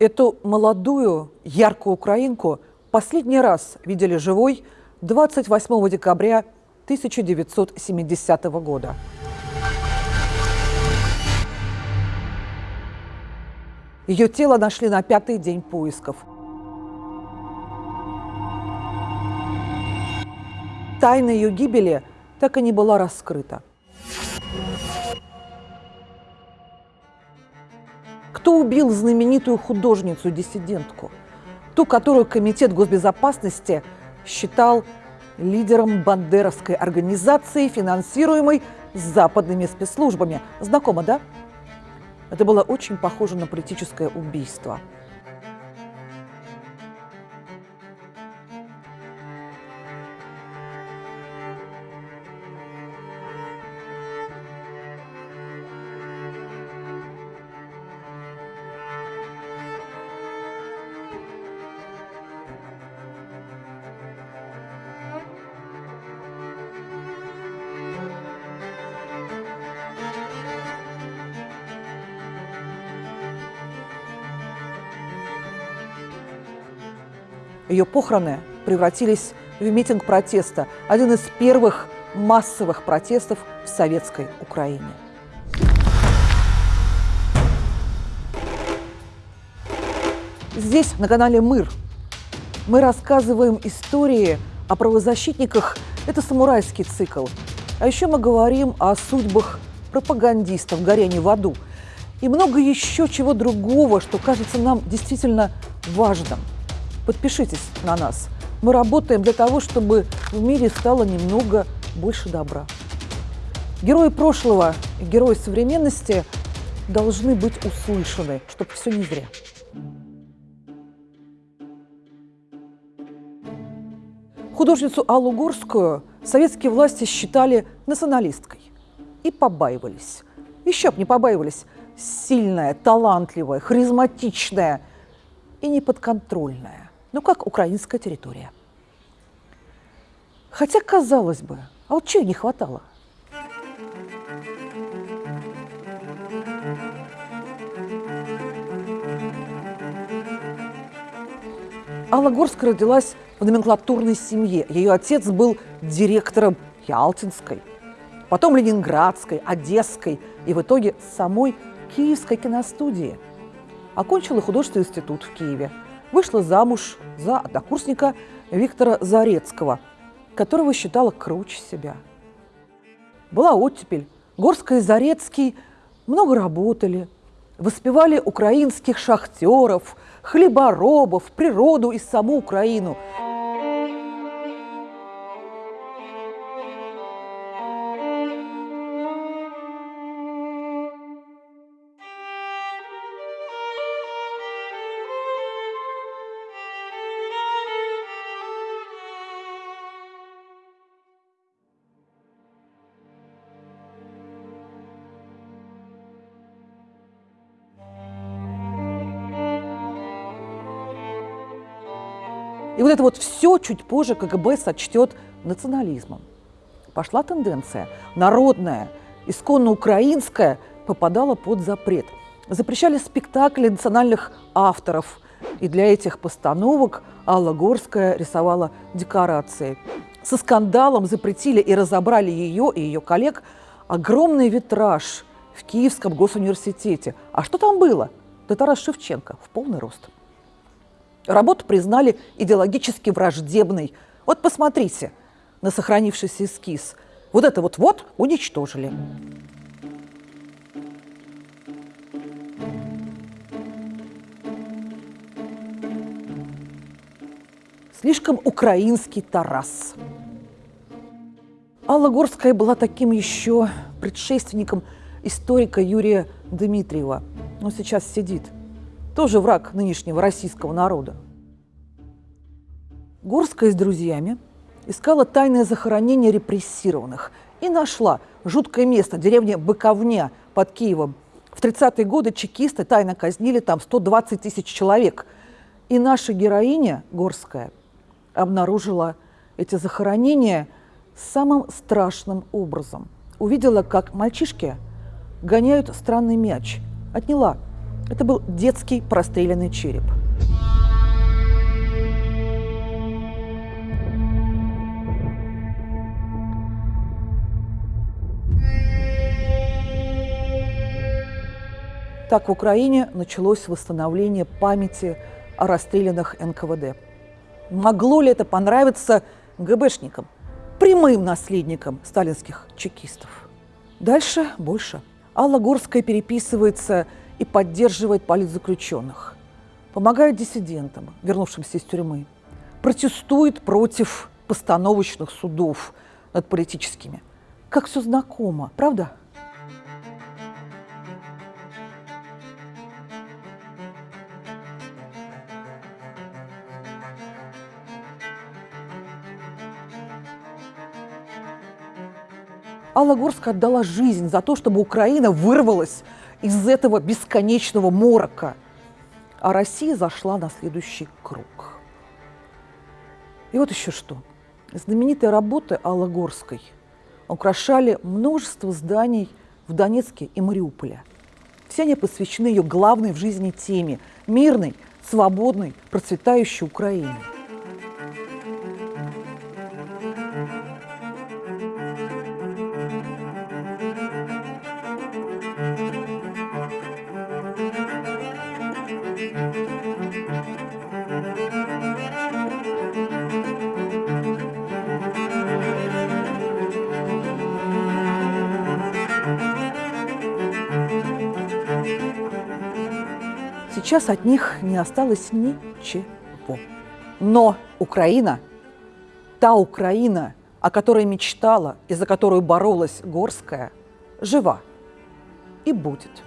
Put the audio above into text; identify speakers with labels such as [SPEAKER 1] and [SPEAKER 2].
[SPEAKER 1] Эту молодую, яркую украинку последний раз видели живой 28 декабря 1970 года. Ее тело нашли на пятый день поисков. Тайна ее гибели так и не была раскрыта. Кто убил знаменитую художницу-диссидентку? Ту, которую Комитет госбезопасности считал лидером бандеровской организации, финансируемой западными спецслужбами. Знакомо, да? Это было очень похоже на политическое убийство. Ее похороны превратились в митинг протеста, один из первых массовых протестов в советской Украине. Здесь, на канале «Мыр», мы рассказываем истории о правозащитниках. Это самурайский цикл. А еще мы говорим о судьбах пропагандистов, горении в аду. И много еще чего другого, что кажется нам действительно важным – Подпишитесь на нас. Мы работаем для того, чтобы в мире стало немного больше добра. Герои прошлого и герои современности должны быть услышаны, чтобы все не зря. Художницу Аллу Горскую советские власти считали националисткой и побаивались. Еще бы не побаивались. Сильная, талантливая, харизматичная и неподконтрольная ну как украинская территория. Хотя, казалось бы, а чего не хватало? Алла Горская родилась в номенклатурной семье. Ее отец был директором Ялтинской, потом Ленинградской, Одесской и в итоге самой Киевской киностудии. Окончила художественный институт в Киеве – вышла замуж за однокурсника Виктора Зарецкого, которого считала круче себя. Была оттепель. Горская и Зарецкий много работали, воспевали украинских шахтеров, хлеборобов, природу и саму Украину – И вот это вот все чуть позже КГБ сочтет национализмом. Пошла тенденция. Народная, исконно украинская попадала под запрет. Запрещали спектакли национальных авторов. И для этих постановок Алла Горская рисовала декорации. Со скандалом запретили и разобрали ее и ее коллег огромный витраж в Киевском госуниверситете. А что там было? Да Тарас Шевченко в полный рост. Работу признали идеологически враждебной. Вот посмотрите на сохранившийся эскиз. Вот это вот-вот уничтожили. Слишком украинский Тарас. Алла Горская была таким еще предшественником историка Юрия Дмитриева. Он сейчас сидит – тоже враг нынешнего российского народа. Горская с друзьями искала тайное захоронение репрессированных и нашла жуткое место, деревня Быковня под Киевом. В 30-е годы чекисты тайно казнили там 120 тысяч человек. И наша героиня Горская обнаружила эти захоронения самым страшным образом. Увидела, как мальчишки гоняют странный мяч. Отняла Это был детский простреленный череп. Так в Украине началось восстановление памяти о расстрелянных НКВД. Могло ли это понравиться ГБшникам, прямым наследникам сталинских чекистов? Дальше больше. Алла Горская переписывается и поддерживает политзаключенных, помогает диссидентам, вернувшимся из тюрьмы, протестует против постановочных судов над политическими. Как все знакомо, правда? Алла Горская отдала жизнь за то, чтобы Украина вырвалась из этого бесконечного морока. А Россия зашла на следующий круг. И вот еще что. Знаменитые работы Аллы Горской украшали множество зданий в Донецке и Мариуполе. Все они посвящены ее главной в жизни теме – мирной, свободной, процветающей Украине. Сейчас от них не осталось ничего. Но Украина, та Украина, о которой мечтала и за которую боролась Горская, жива и будет.